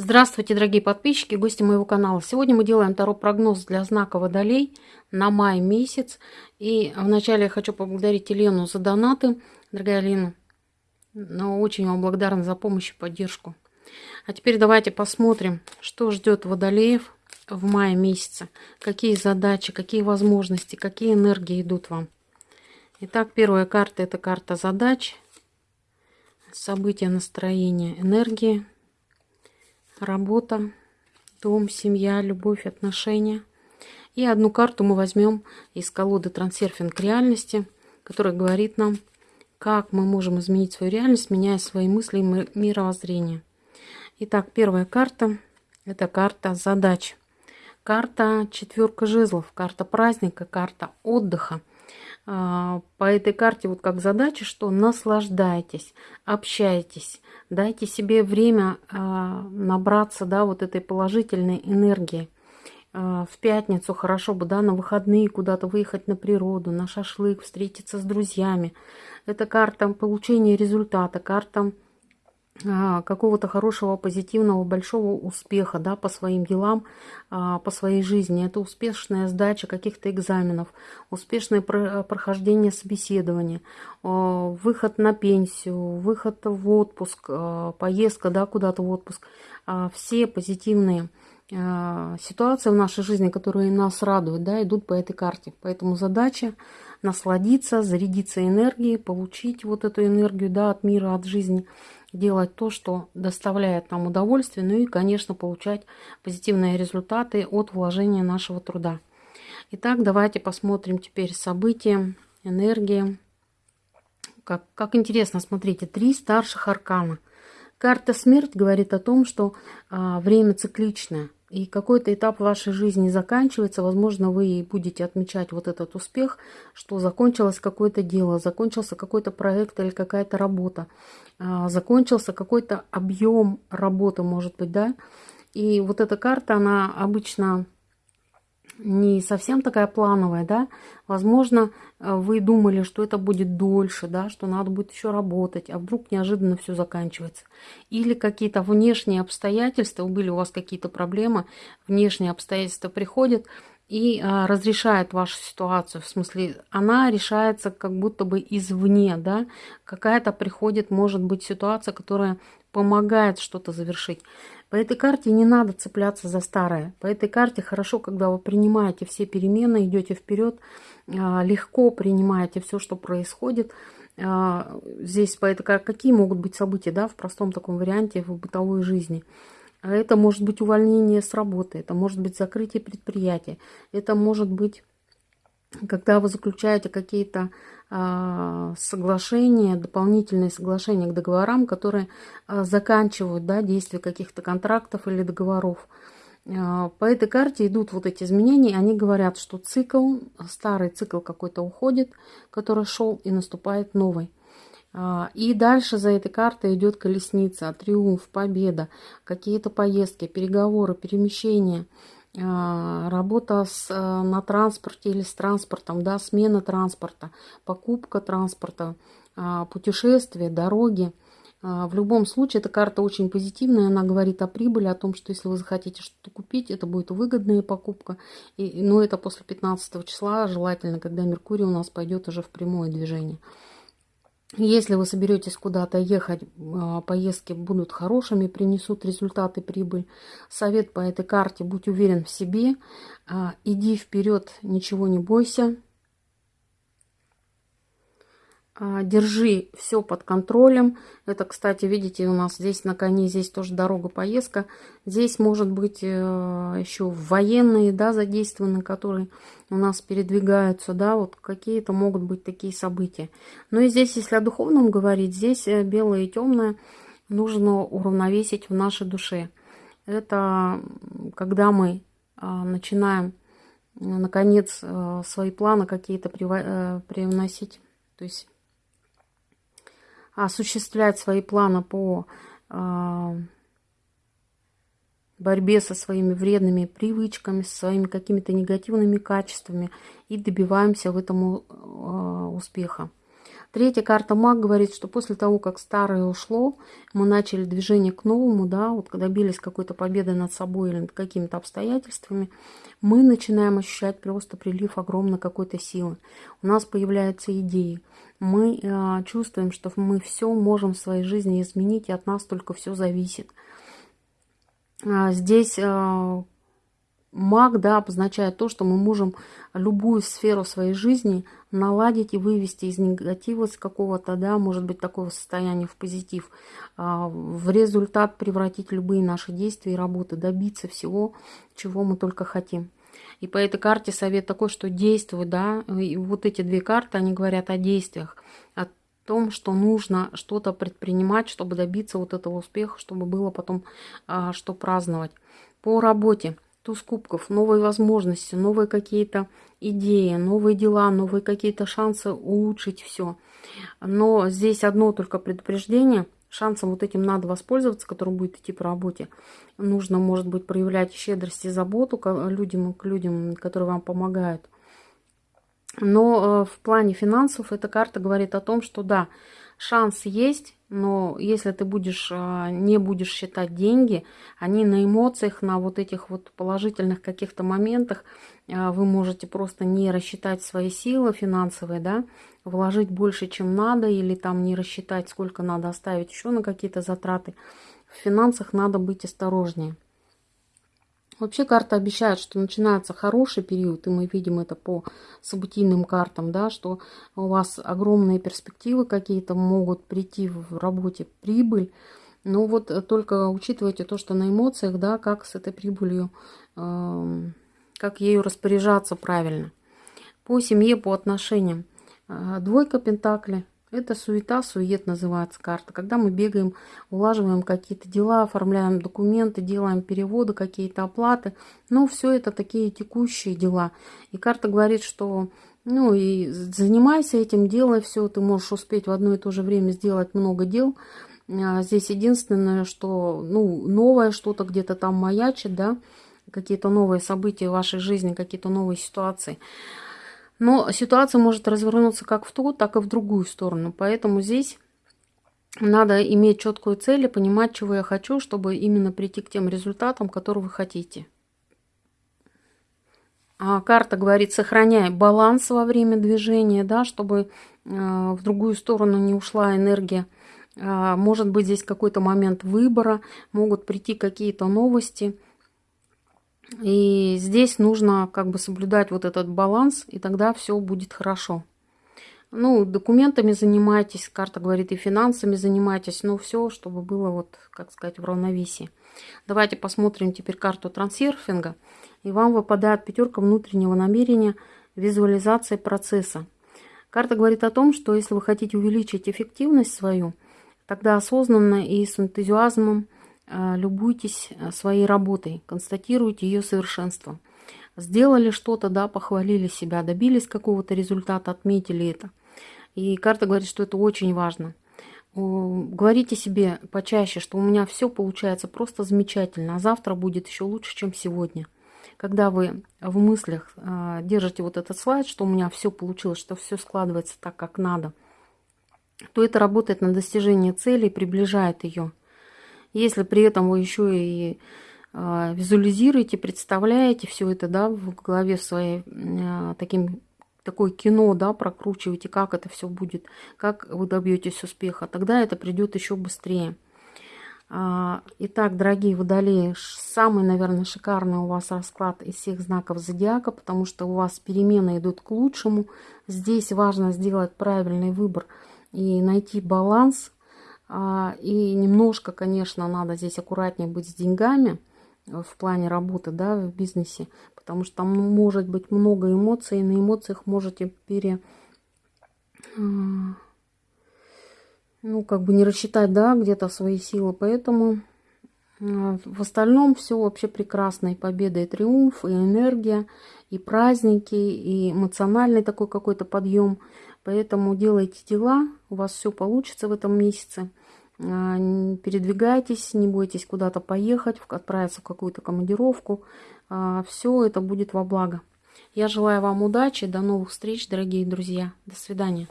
Здравствуйте, дорогие подписчики, гости моего канала. Сегодня мы делаем второй прогноз для знака Водолей на май месяц. И вначале я хочу поблагодарить Елену за донаты. Дорогая Лена, но очень вам благодарна за помощь и поддержку. А теперь давайте посмотрим, что ждет Водолеев в мае месяце. Какие задачи, какие возможности, какие энергии идут вам. Итак, первая карта – это карта задач, события, настроения, энергии – работа, дом, семья, любовь, отношения. И одну карту мы возьмем из колоды «Трансерфинг реальности», которая говорит нам, как мы можем изменить свою реальность, меняя свои мысли и мировоззрение. Итак, первая карта – это карта задач. Карта четверка жезлов, карта праздника, карта отдыха. А, по этой карте вот как задача, что наслаждайтесь, общайтесь, дайте себе время а, набраться, да, вот этой положительной энергии. А, в пятницу хорошо бы, да, на выходные куда-то выехать на природу, на шашлык, встретиться с друзьями. Это карта получения результата, карта какого-то хорошего, позитивного, большого успеха да, по своим делам, а, по своей жизни. Это успешная сдача каких-то экзаменов, успешное прохождение собеседования, а, выход на пенсию, выход в отпуск, поездка да, куда-то в отпуск. Все позитивные ситуации в нашей жизни, которые нас радуют, да, идут по этой карте. Поэтому задача насладиться, зарядиться энергией, получить вот эту энергию да, от мира, от жизни – делать то, что доставляет нам удовольствие, ну и, конечно, получать позитивные результаты от вложения нашего труда. Итак, давайте посмотрим теперь события, энергии. Как, как интересно, смотрите, три старших аркана. Карта смерть говорит о том, что а, время цикличное и какой-то этап вашей жизни заканчивается, возможно, вы будете отмечать вот этот успех, что закончилось какое-то дело, закончился какой-то проект или какая-то работа, а, закончился какой-то объем работы, может быть, да. И вот эта карта, она обычно не совсем такая плановая, да, возможно, э, вы думали, что это будет дольше, да, что надо будет еще работать, а вдруг неожиданно все заканчивается. Или какие-то внешние обстоятельства, были у вас какие-то проблемы, внешние обстоятельства приходят и а, разрешает вашу ситуацию, в смысле, она решается как будто бы извне, да, какая-то приходит, может быть, ситуация, которая помогает что-то завершить. По этой карте не надо цепляться за старое. По этой карте хорошо, когда вы принимаете все перемены, идете вперед, а, легко принимаете все, что происходит. А, здесь по этой карте какие могут быть события, да, в простом таком варианте в бытовой жизни. Это может быть увольнение с работы, это может быть закрытие предприятия, это может быть когда вы заключаете какие-то а, соглашения, дополнительные соглашения к договорам, которые а, заканчивают да, действие каких-то контрактов или договоров. А, по этой карте идут вот эти изменения, они говорят, что цикл, старый цикл какой-то уходит, который шел, и наступает новый. И дальше за этой картой идет колесница, триумф, победа, какие-то поездки, переговоры, перемещения – работа с, э, на транспорте или с транспортом, да, смена транспорта, покупка транспорта, а, путешествия, дороги. А, в любом случае, эта карта очень позитивная, она говорит о прибыли, о том, что если вы захотите что-то купить, это будет выгодная покупка. И, но это после 15 числа, желательно, когда Меркурий у нас пойдет уже в прямое движение. Если вы соберетесь куда-то ехать, а, поездки будут хорошими, принесут результаты, прибыль. Совет по этой карте, будь уверен в себе, а, иди вперед, ничего не бойся, держи все под контролем. Это, кстати, видите, у нас здесь на коне, здесь тоже дорога, поездка. Здесь может быть э, еще военные, да, задействованы, которые у нас передвигаются, да, вот какие-то могут быть такие события. Ну и здесь, если о духовном говорить, здесь э, белое и темное нужно уравновесить в нашей душе. Это когда мы а, начинаем, наконец, э, свои планы какие-то привносить, то есть осуществлять свои планы по а, борьбе со своими вредными привычками, со своими какими-то негативными качествами и добиваемся в этом а, успеха. Третья карта маг говорит, что после того, как старое ушло, мы начали движение к новому, да, вот добились какой-то победы над собой или над какими-то обстоятельствами, мы начинаем ощущать просто прилив огромной какой-то силы. У нас появляются идеи. Мы э, чувствуем, что мы все можем в своей жизни изменить, и от нас только все зависит. А здесь э, Маг, да, обозначает то, что мы можем любую сферу своей жизни наладить и вывести из негатива, с какого-то, да, может быть, такого состояния в позитив, а, в результат превратить любые наши действия и работы, добиться всего, чего мы только хотим. И по этой карте совет такой, что действуй, да, и вот эти две карты, они говорят о действиях, о том, что нужно что-то предпринимать, чтобы добиться вот этого успеха, чтобы было потом а, что праздновать. По работе – туз кубков, новые возможности, новые какие-то идеи, новые дела, новые какие-то шансы улучшить все. Но здесь одно только предупреждение. Шансом вот этим надо воспользоваться, который будет идти по работе. Нужно, может быть, проявлять щедрость и заботу к людям, к людям, которые вам помогают. Но э, в плане финансов эта карта говорит о том, что да, шанс есть, но если ты будешь, а, не будешь считать деньги, они на эмоциях, на вот этих вот положительных каких-то моментах, а, вы можете просто не рассчитать свои силы финансовые, да, вложить больше, чем надо, или там не рассчитать, сколько надо оставить еще на какие-то затраты. В финансах надо быть осторожнее. Вообще карта обещает, что начинается хороший период, и мы видим это по событийным картам, да, что у вас огромные перспективы какие-то могут прийти в работе, прибыль. Но вот только учитывайте то, что на эмоциях, да, как с этой прибылью, э, как ею распоряжаться правильно. По семье, по отношениям. Э, двойка Пентакли – это суета, сует называется карта. Когда мы бегаем, улаживаем какие-то дела, оформляем документы, делаем переводы, какие-то оплаты. Но все это такие текущие дела. И карта говорит, что ну и занимайся этим, делай все. Ты можешь успеть в одно и то же время сделать много дел. А здесь единственное, что ну, новое что-то где-то там маячит, да, какие-то новые события в вашей жизни, какие-то новые ситуации. Но ситуация может развернуться как в ту, так и в другую сторону. Поэтому здесь надо иметь четкую цель и понимать, чего я хочу, чтобы именно прийти к тем результатам, которые вы хотите. А карта говорит, сохраняй баланс во время движения, да, чтобы э, в другую сторону не ушла энергия. Э, может быть здесь какой-то момент выбора, могут прийти какие-то новости – и здесь нужно как бы соблюдать вот этот баланс, и тогда все будет хорошо. Ну, документами занимайтесь, карта говорит, и финансами занимайтесь, но все, чтобы было вот, как сказать, в равновесии. Давайте посмотрим теперь карту трансерфинга. И вам выпадает пятерка внутреннего намерения визуализации процесса. Карта говорит о том, что если вы хотите увеличить эффективность свою, тогда осознанно и с энтузиазмом любуйтесь а, своей работой, констатируйте ее совершенство. Сделали что-то, да, похвалили себя, добились какого-то результата, отметили это. И карта говорит, что это очень важно. Говорите себе почаще, что у меня все получается просто замечательно, а завтра будет еще лучше, чем сегодня. Когда вы в мыслях а, держите вот этот слайд, что у меня все получилось, что все складывается так, как надо, то это работает на достижение цели и приближает ее. Если при этом вы еще и э, визуализируете, представляете все это, да, в голове своей э, таким такое кино, да, прокручиваете, как это все будет, как вы добьетесь успеха, тогда это придет еще быстрее. А, итак, дорогие водолеи, самый, наверное, шикарный у вас расклад из всех знаков зодиака, потому что у вас перемены идут к лучшему. Здесь важно сделать правильный выбор и найти баланс а, и немножко, конечно, надо здесь аккуратнее быть с деньгами э, в плане работы, да, в бизнесе, потому что там может быть много эмоций, и на эмоциях можете пере... А, ну, как бы не рассчитать, да, где-то свои силы, поэтому а, в остальном все вообще прекрасно. И победа, и триумф, и энергия, и праздники, и эмоциональный такой какой-то подъем. Поэтому делайте дела, у вас все получится в этом месяце. А, передвигайтесь, не бойтесь куда-то поехать, отправиться в какую-то командировку. А, все это будет во благо. Я желаю вам удачи, до новых встреч, дорогие друзья. До свидания.